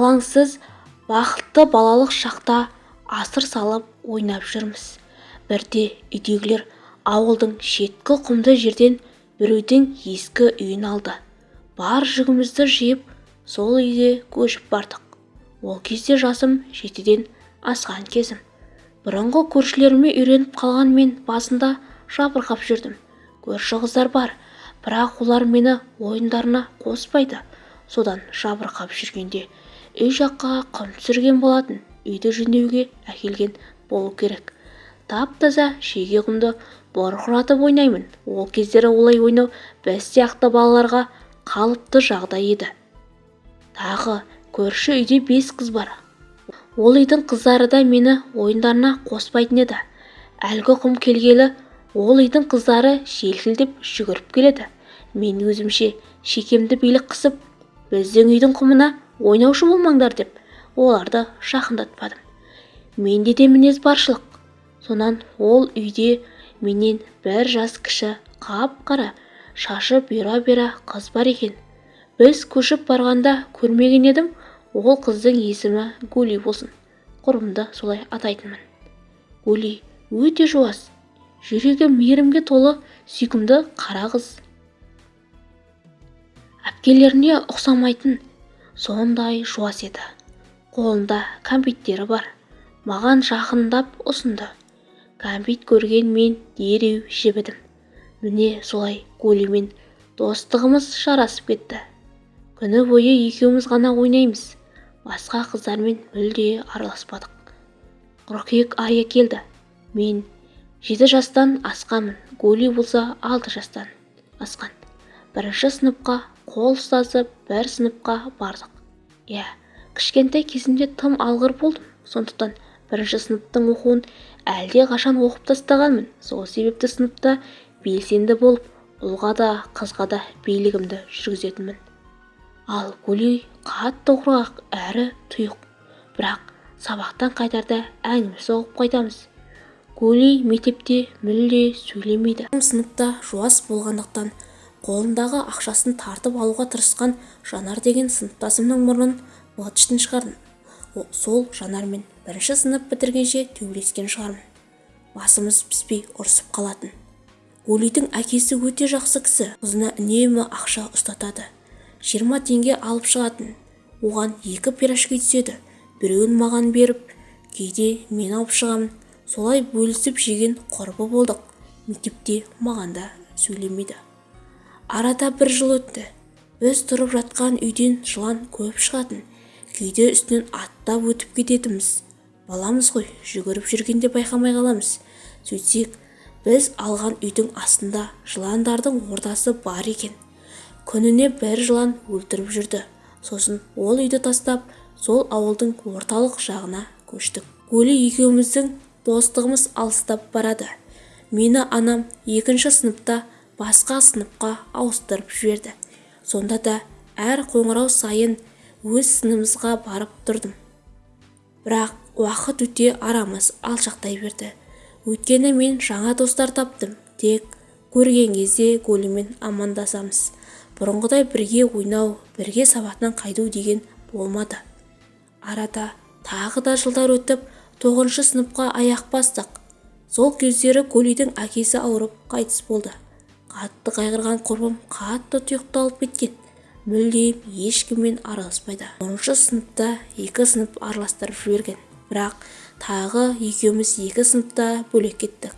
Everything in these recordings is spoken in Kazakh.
алаңсыз бақытты балалық шақта асыр салып ойнап жүрміз. Бірде үйдегілер ауылдың шеткі құмды жерден біреудің ескі үйін алды. Бар жүгімізді жиып сол үйге көшіп бардық. Ол кезде жасым жетіден асқан кезім. Бұрынғы көршілеріме үйреніп қалған мен басында жабырқап жүрдім. Көрші қыздар бар бірақ олар мені ойындарына қоспайды. Содан жабырқап жүргенде үй жаққа құм түсірген болатын үйді жөндеуге әкелген болу керек. Тап-таза шеге құмды бұрқыратып ойнаймын. Ол кездері олай ойнау біз сияқты балаларға қалыпты жағдай еді. Тағы көрші үйде бес қыз бар. Ол үйдің қыздары да мені ойындарына қоспайтын еді. Әлгі құм келгелі ол үйдің қыздары желкілдеп жүгіріп келеді. Мен өзімше шекемді билік қысып біздің үйдің құмына ойнаушы болмаңдар деп оларды жақындатпадым. Менде де мінез баршылық. Сонан ол үйде менен бір жас кіші қап-қара шашы бұйра-бұйра қыз бар екен. Біз көшіп барғанда көрмеген едім ол қыздың есімі гули болсын. Құрбымды солай атайтынмын. Гули өте жуас жүрегі мейірімге толы сүйкімді қара қыз. Әпкелеріне ұқсамайтын сондай жуас еді. Қолында кәмпиттері бар. Маған жақындап ұсынды. Кәмпит көрген мен дереу жібідім. Міне солай гулимен достығымыз жарасып кетті. Күні бойы екеуміз ғана ойнаймыз. Басқа қыздармен мүлде араласпадық. Қыркүйек айы келді. Мен жеті жастан асқанмын. Гули болса алты жастан асқан. Бірінші сыныпқа қол ұстасып бір сыныпқа бардық. Иә кішкентай кезімде тым алғыр болдым. Сондықтан бірінші сыныптың оқуын әлде қашан оқып тастағанмын. Сол себепті сыныпта белсенді болып ұлға да қызға да билігімді жүргізетінмін. Ал гули қатты құрғақ әрі тұйық. Бірақ сабақтан қайтарда әңгіме соғып қайтамыз. Гули мектепте мүлде сөйлемейді. Сыныпта жуас болғандықтан қолындағы ақшасын тартып алуға тырысқан жанар деген сыныптасымның мұрнын быт-шытын шығардым. Сол жанармен бірінші сынып бітіргенше төбелескен шығармын. Басымыз піспей ұрсып қалатын. Гулидің әкесі өте жақсы кісі. Қызына үнемі ақша ұстатады. Жиырма теңге алып шығатын. Оған екі пирожки түседі. Біреуін маған беріп кейде мен алып шығамын. Солай бөлісіп жеген құрбы болдық. Мектепте маған да сөйлемейді. Арада бір жыл өтті. Біз тұрып жатқан үйден жылан көп шығатын. Кейде үстінен аттап өтіп кететінбіз. Баламыз ғой жүгіріп жүргенде байқамай қаламыз. Сөйтсек біз алған үйдің астында жыландардың ордасы бар екен. Күніне бір жылан өлтіріп жүрді. Сосын ол үйді тастап сол ауылдың орталық жағына көштік. Гули екеуміздің достығымыз алыстап барады. Мені анам екінші сыныпта басқа сыныпқа ауыстырып жіберді. Сонда да әр қоңырау сайын өз сыныбымызға барып тұрдым. Бірақ уақыт өте арамыз алшақтай берді. Өйткені мен жаңа достар таптым тек көрген кезде гулимен амандасамыз. Бұрынғыдай бірге ойнау бірге сабақтан қайту деген болмады. Арада тағы да жылдар өтіп тоғызыншы сыныпқа аяқ бастық. Сол кездері гулидің әкесі ауырып қайтыс болды. Қатты қайғырған құрбым қатты тұйықталып кеткен. Мүлдем ешкіммен араласпайды. Оныншы сыныпта екі сынып араластырып жіберген. Бірақ тағы екеуміз екі сыныпта бөлек кеттік.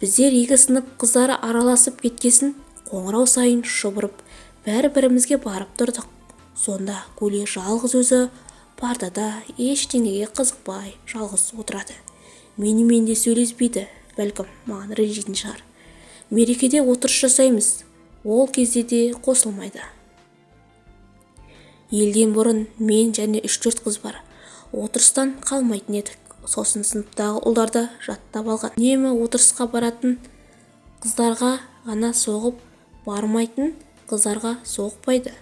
Біздер екі сынып қыздары араласып кеткесін қоңырау сайын шұбырып бір-бірімізге барып тұрдық. Сонда гули жалғыз өзі партада ештеңеге қызықпай жалғыз отырады. Менімен де сөйлеспейді бәлкім маған ренжитін шығар. Мерекеде отырыс жасаймыз. Ол кезде де қосылмайды. Елден бұрын мен және үш-төрт қыз бар. Отырыстан қалмайтын едік. Сосын сыныптағы ұлдарды жаттап алған. Үнемі отырысқа баратын қыздарға ғана соғып бармайтын қыздарға соқпайды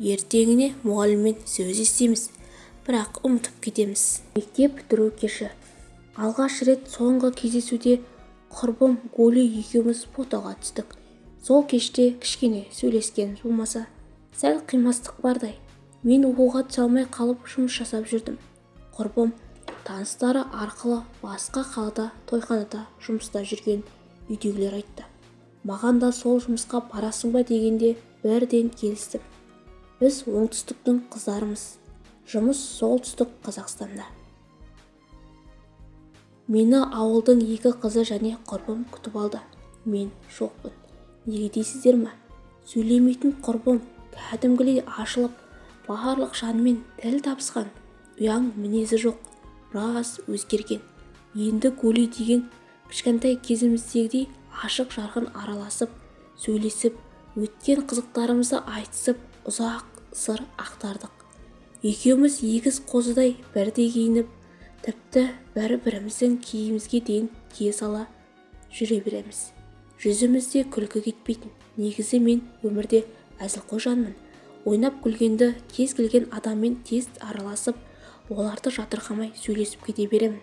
ертеңіне мұғаліммен сөз естиміз бірақ ұмытып кетеміз. Мектеп бітіру кеші. Алғаш рет соңғы кездесуде құрбым гули екеуміз фотоға түстік. Сол кеште кішкене сөйлескен болмаса сәл қимастық бардай. Мен оқуға түсе алмай қалып жұмыс жасап жүрдім. Құрбым таныстары арқылы басқа қалада тойханада жұмыста жүрген үйдегілер айтты. Маған да сол жұмысқа барасың ба? дегенде бірден келістім. Біз оңтүстіктің қыздарымыз. Жұмыс солтүстік қазақстанда мені ауылдың екі қызы және құрбым күтіп алды. Мен жоқпын. Неге дейсіздер ма сөйлемейтін құрбым кәдімгідей ашылып барлық жанмен тіл табысқан. Ұяң мінезі жоқ біраз өзгерген. Енді гули деген кішкентай кезіміздегідей ашық-жарқын араласып сөйлесіп өткен қызықтарымызды айтысып ұзақ сыр ақтардық. Екеуміз егіз қозыдай бірдей киініп тіпті бір-біріміздің киімімізге дейін кие сала жүре береміз. Жүзімізде күлкі кетпейтін. Негізі мен өмірде әзілқой жанмын ойнап күлгенді кез келген адаммен тез араласып оларды жатырқамай сөйлесіп кете беремін.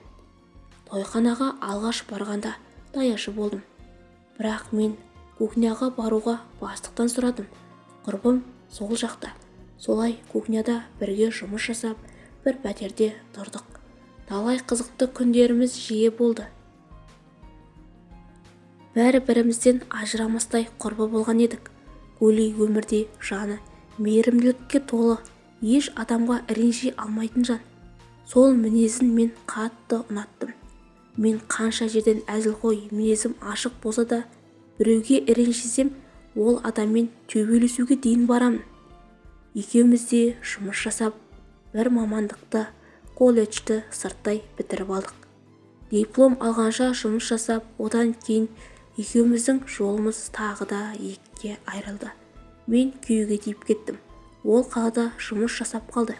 Тойханаға алғаш барғанда даяшы болдым. Бірақ мен кухняға баруға бастықтан сұрадым. Құрбым сол жақта. Солай кухняда бірге жұмыс жасап бір пәтерде тұрдық. Талай қызықты күндеріміз жиі болды. Бәрі-бірімізден ажырамастай құрбы болған едік. Гули өмірде жаны мейірімділікке толы еш адамға ренжи алмайтын жан. Сол мінезін мен қатты ұнаттым. Мен қанша жерден әзілқой мінезім ашық болса да біреуге ренжісем ол адаммен төбелесуге дейін барамын. Екеуміз де жұмыс жасап бір мамандықты колледжді сырттай бітіріп алдық. Диплом алғанша жұмыс жасап одан кейін екеуміздің жолымыз тағы да екіге айырылды. Мен күйеуге тиіп кеттім. Ол қалада жұмыс жасап қалды.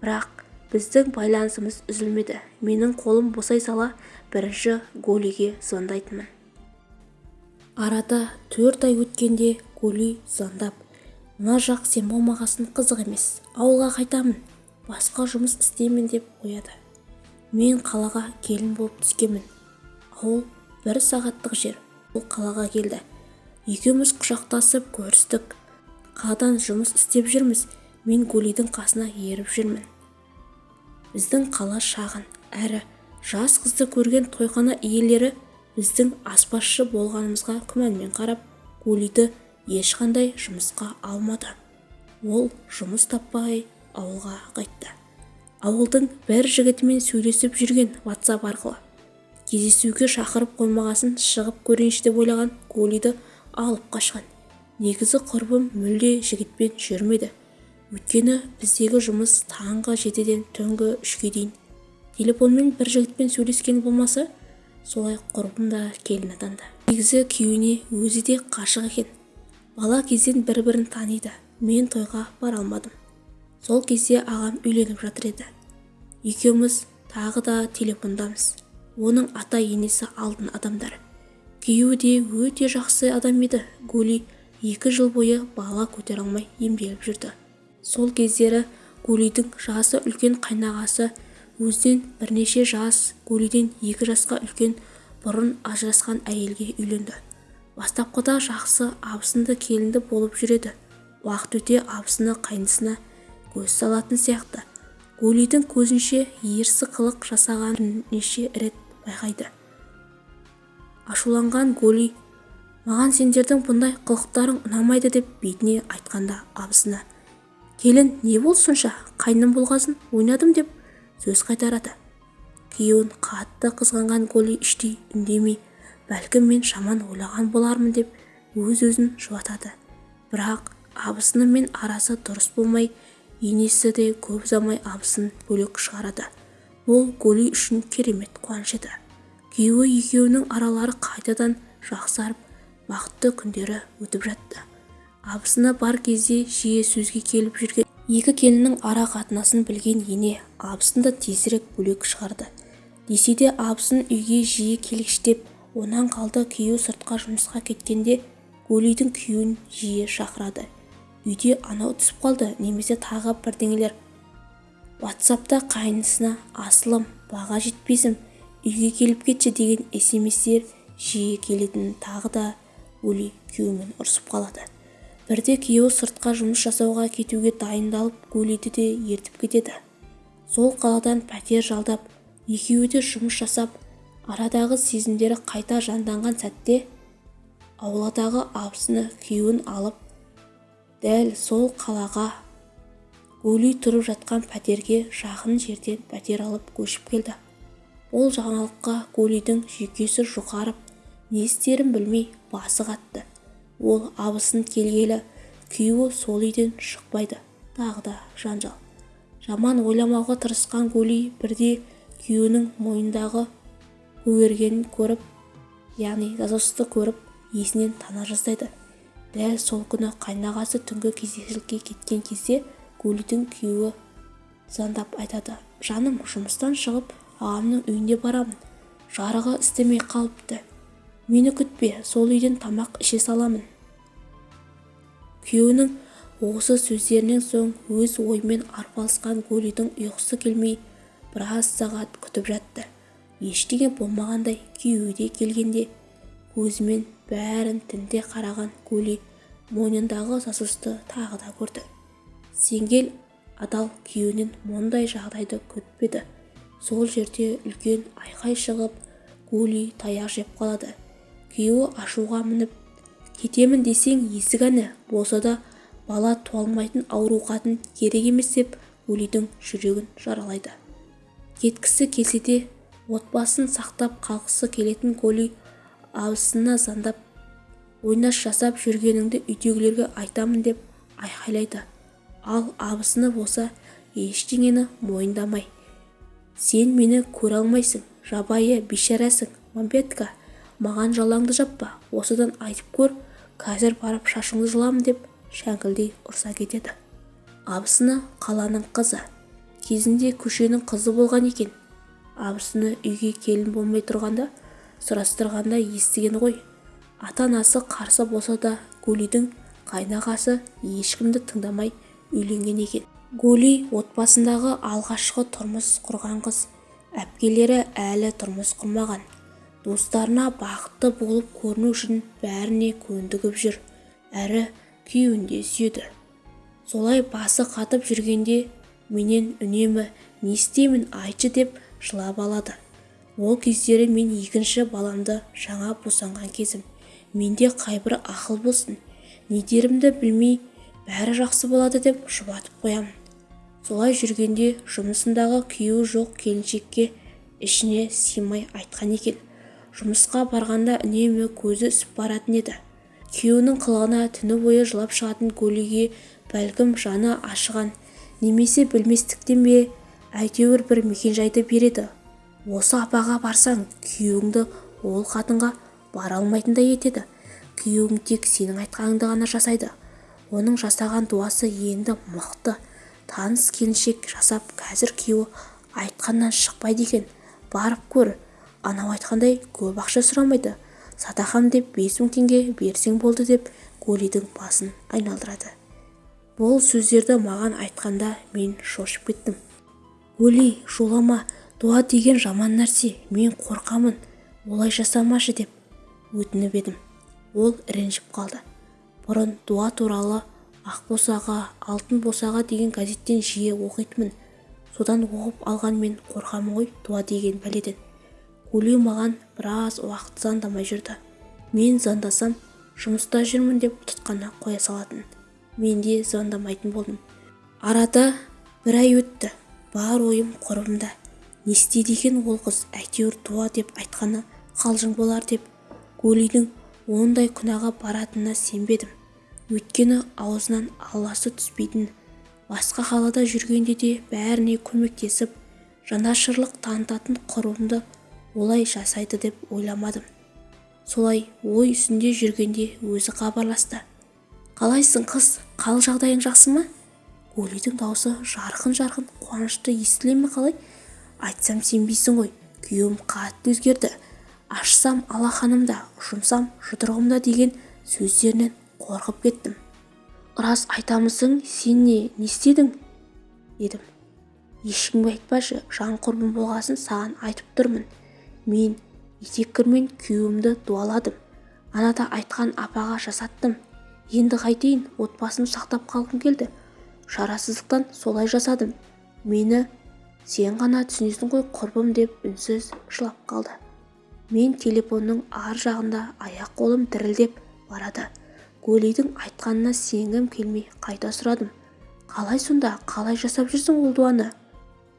Бірақ біздің байланысымыз үзілмеді. Менің қолым босай сала бірінші голиге звондайтынмын. Арада төрт ай өткенде голи звондап мына жақ сен болмағасын қызық емес ауылға қайтамын басқа жұмыс істеймін деп қояды. Мен қалаға келін болып түскенмін. Ауыл бір сағаттық жер. Ол қалаға келді. Екеуміз құшақтасып көрістік. Қаладан жұмыс істеп жүрміз. Мен гулидің қасына еріп жүрмін. Біздің қала шағын. Әрі жас қызды көрген тойхана иелері біздің аспазшы болғанымызға күмәнмен қарап гулиді ешқандай жұмысқа алмады. Ол жұмыс таппай ауылға қайтты. Ауылдың бір жігітімен сөйлесіп жүрген ватсап арқылы. Кездесуге шақырып қоймағасын шығып көрейінші деп ойлаған голиді алып қашқан. Негізі құрбым мүлде жігітпен жүрмеді. Өйткені біздегі жұмыс таңғы жетіден түнгі үшке дейін. Телефонмен бір жігітпен сөйлескен болмаса солай құрбым да келін атанды. Негізі күйеуіне өзі де қашық екен. Бала кезден бір-бірін таниды. Мен тойға бара алмадым. Сол кезде ағам үйленіп жатыр еді. Екеуміз тағы да телефондамыз. Оның ата-енесі алтын адамдар. Күйеуі де өте жақсы адам еді. Гули екі жыл бойы бала көтере алмай емделіп жүрді. Сол кездері гулидің жасы үлкен қайнағасы өзінен бірнеше жас гулиден екі жасқа үлкен бұрын ажырасқан әйелге үйленді. Бастапқыда жақсы абысынды келінді болып жүреді. Уақыт өте абысыны қайнысына көз салатын сияқты. Гулидің көзінше ерсі қылық жасаған бірнеше рет байқайды. Ашуланған голи маған сендердің бұндай қылықтарың ұнамайды деп бетіне айтқанда абысына келін не болды сонша қайным болғасын ойнадым деп сөз қайтарады. Күйеуін қатты қызғанған голи іштей үндемей бәлкім мен жаман ойлаған болармын деп өз-өзін жұбатады бірақ абысынымен арасы дұрыс болмай енесі де көп ұзамай абысын бөлек шығарады. Бұл голи үшін керемет қуаныш еді. Күйеуі екеуінің аралары қайтадан жақсарып бақытты күндері өтіп жатты. Абысына бар кезде жиі сөзге келіп жүрген екі келіннің ара қатынасын білген ене абысынды тезірек бөлек шығарды. Десе де абысын үйге жиі келгіштеп онан қалды күйеу сыртқа жұмысқа кеткенде гулидің күйеуін жиі шақырады. Үйде анау түсіп қалды немесе тағы бірдеңелер. Ватсапта қайнысына асылым баға жетпесім үйге келіп кетші деген смстер жиі келетінін тағы да ули күйеуімен ұрсып қалады. Бірде күйеуі сыртқа жұмыс жасауға кетуге дайындалып гулиді де ертіп кетеді. Сол қаладан пәтер жалдап екеуі де жұмыс жасап арадағы сезімдері қайта жанданған сәтте ауладағы абысыны күйеуін алып дәл сол қалаға гули тұрып жатқан пәтерге жақын жерден пәтер алып көшіп келді. Бұл жаңалыққа гулидің жүйкесі жұқарып не істерін білмей басы қатты. Ол абысын келгелі күйеуі сол үйден шықпайды. Тағы да жанжал. Жаман ойламауға тырысқан гули бірде күйеуінің мойнындағы көгергенін көріп яғни засосты көріп есінен тана жаздайды. Дәл сол күні қайнағасы түнгі кезекшілікке кеткен кезде гулидің күйеуі звондап айтады жаным жұмыстан шығып ағамның үйіне барамын. Жарығы істемей қалыпты. Мені күтпе сол үйден тамақ іше саламын күйеуінің осы сөздерінен соң өз ойымен арпалысқан гулидің ұйқысы келмей біраз сағат күтіп жатты. Ештеңе болмағандай күйеуі де келгенде көзімен бәрін тінте қараған гули мойнындағы засусты тағы да көрді. Сенгел адал күйеуінен мұндай жағдайды күтпеді сол жерде үлкен айқай шығып гули таяқ жеп қалады. Күйеуі ашуға мініп кетемін десең есік әні болса да бала туа алмайтын ауру қатын керек емес деп гулидің жүрегін жаралайды. Кеткісі келсе де отбасын сақтап қалғысы келетін гули абысынына звондап ойнас жасап жүргеніңді үйдегілерге айтамын деп айқайлайды. Ал абысыны болса ештеңені мойындамай сен мені көре алмайсың жабайы бейшарасың мампетка маған жалаңды жаппа осыдан айтып көр қазір барып шашыңды жұламын деп шәңкілдей ұрса кетеді. Абысыны қаланың қызы кезінде көшенің қызы болған екен. Абысыны үйге келін болмай тұрғанда сұрастырғанда естіген ғой. Ата-анасы қарсы болса да гулидің қайнағасы ешкімді тыңдамай үйленген екен. Гули отбасындағы алғашқы тұрмыс құрған қыз. Әпкелері әлі тұрмыс құрмаған. Достарына бақытты болып көріну үшін бәріне көндігіп жүр. Әрі күйеуін де сүйеді. Солай басы қатып жүргенде менен үнемі не істеймін айтшы деп жылап алады. Ол кездері мен екінші баламды жаңа босанған кезім. Менде қайбір ақыл болсын. Не дерімді білмей бәрі жақсы болады деп жұбатып қоямын. Солай жүргенде жұмысындағы күйеуі жоқ келіншекке ішіне сыймай айтқан екен. Жұмысқа барғанда үнемі көзі үсіп баратын еді. Күйеуінің қылығына түні бойы жылап шығатын гулиге бәлкім жаны ашыған немесе білместіктен бе әйтеуір бір мекенжайды береді. Осы апаға барсаң күйеуіңді ол қатынға бара алмайтындай етеді. Күйеуің тек сенің айтқаныңды ғана жасайды. Оның жасаған дуасы енді мықты. Таныс келіншек жасап қазір күйеуі айтқаннан шықпайды екен. Барып көр. Анау айтқандай көп ақша сұрамайды. Садақам деп бес мың теңге берсең болды деп гулидің басын айналдырады. Бұл сөздерді маған айтқанда мен шошып кеттім. Гули жолама дуа деген жаман нәрсе мен қорқамын олай жасамашы деп өтініп едім. Ол ренжіп қалды. Бұрын дуа туралы ақ босаға алтын босаға деген газеттен жиі оқитынмын. Содан оқып алған мен қорқамын ғой дуа деген пәледен. Гули маған біраз уақыт звондамай жүрді. Мен звондасам жұмыста жүрмін деп тұтқаны қоя салатын. Мен де звондамайтын болдым. Арада бір ай өтті. Бар ойым құрбымда не істейді екен ол қыз әйтеуір дуа деп айтқаны қалжың болар деп гулидің ондай күнәға баратынына сенбедім. Өйткені аузынан алласы түспейтін басқа қалада жүргенде де бәріне көмектесіп жанашырлық танытатын құрбымды олай жасайды деп ойламадым. Солай ой үстінде жүргенде өзі хабарласты. Қалайсың қыз қал жағдайың жақсы ма? Гулидің даусы жарқын-жарқын қуанышты естіле ме қалай? Айтсам сенбейсің ғой. Күйеуім қатты өзгерді. Ашсам алақанымда жұмсам жұдырығымда деген сөздерінен қорқып кеттім. Рас айтамысың сен не не істедің? Дедім. Ешкімге айтпашы жан құрбым болғасын саған айтып тұрмын. Мен етеккірмен күйеуімді дуаладым. Анада айтқан апаға жасаттым. Енді қайтейін отбасымды сақтап қалғым келді. Шарасыздықтан солай жасадым. Мені сен ғана түсінесің ғой құрбым деп үнсіз жылап қалды. Мен телефонның ар жағында аяқ-қолым дірілдеп барады. Гулидің айтқанына сенгім келмей қайта сұрадым. Қалай сонда? Қалай жасап жүрсің ол дуаны?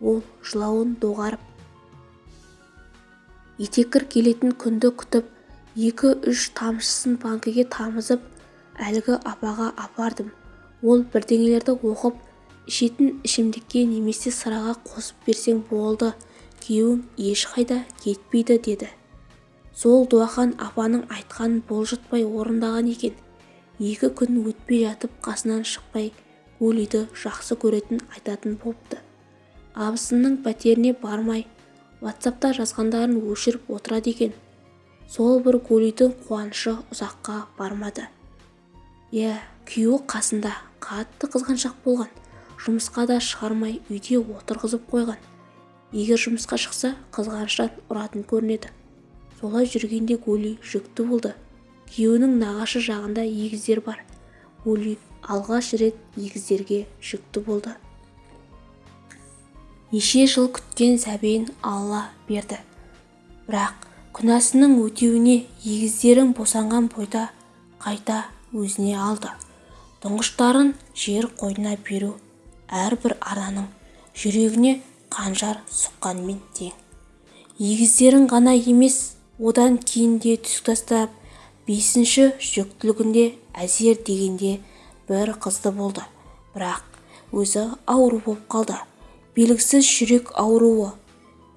Ол жылауын доғарып етеккір келетін күнді күтіп екі-үш тамшысын банкіге тамызып әлгі апаға апардым. Ол бірдеңелерді оқып ішетін ішімдікке немесе сыраға қосып берсең болды күйеуің ешқайда кетпейді деді. Сол дуахан апаның айтқанын бұлжытпай орындаған екен. Екі күн өтпей жатып қасынан шықпай гулиді жақсы көретін айтатын болыпты. Абысынның пәтеріне бармай ватсапта жазғандарын өшіріп отырады екен. Сол бір гулидің қуанышы ұзаққа бармады. Иә күйеуі қасында қатты қызғаншақ болған. Жұмысқа да шығармай үйде отырғызып қойған. Егер жұмысқа шықса қызғаныштан ұратын көрінеді. Солай жүргенде гули жүкті болды. Күйеуінің нағашы жағында егіздер бар. Гули алғаш рет егіздерге жүкті болды. Неше жыл күткен сәбиін алла берді. Бірақ күнәсінің өтеуіне егіздерін босанған бойда қайта өзіне алды. Тұңғыштарын жер қойнына беру әрбір ананың жүрегіне қанжар сұққанмен тең. Егіздерін ғана емес одан кейін де түсік тастап бесінші жүктілігінде әзер дегенде бір қызды болды. Бірақ өзі ауру болып қалды. Белгісіз жүрек ауруы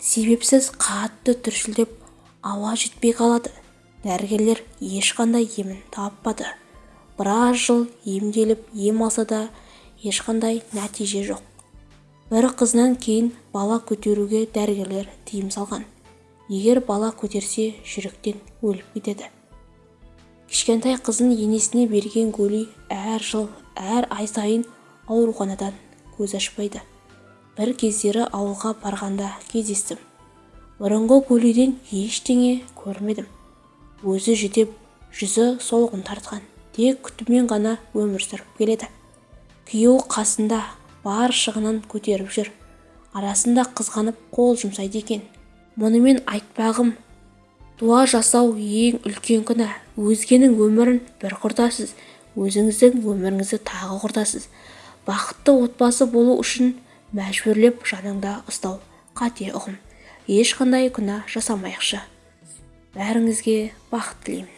себепсіз қатты түршілдеп ауа жетпей қалады. Дәрігерлер ешқандай емін таппады. Біраз жыл емделіп ем алса да ешқандай нәтиже жоқ. Бір қызынан кейін бала көтеруге дәрігерлер тыйым салған. Егер бала көтерсе жүректен өліп кетеді. Кішкентай қызын енесіне берген гули әр жыл әр ай сайын ауруханадан көз ашпайды. Бір кездері ауылға барғанда кездестім. Бұрынғы гулиден ештеңе көрмедім. Өзі жүдеп жүзі солғын тартқан. Тек күтумен ғана өмір сүріп келеді. Күйеуі қасында бар шығынын көтеріп жүр. Арасында қызғанып қол жұмсайды екен. Мұнымен айтпағым дуа жасау ең үлкен күнә. Өзгенің өмірін бір құртасыз өзіңіздің өміріңізді тағы құртасыз. Бақытты отбасы болу үшін мәжбүрлеп жаныңда ұстау. Қате ұғым. Ешқандай күнә жасамайықшы. Бәріңізге бақыт тілеймін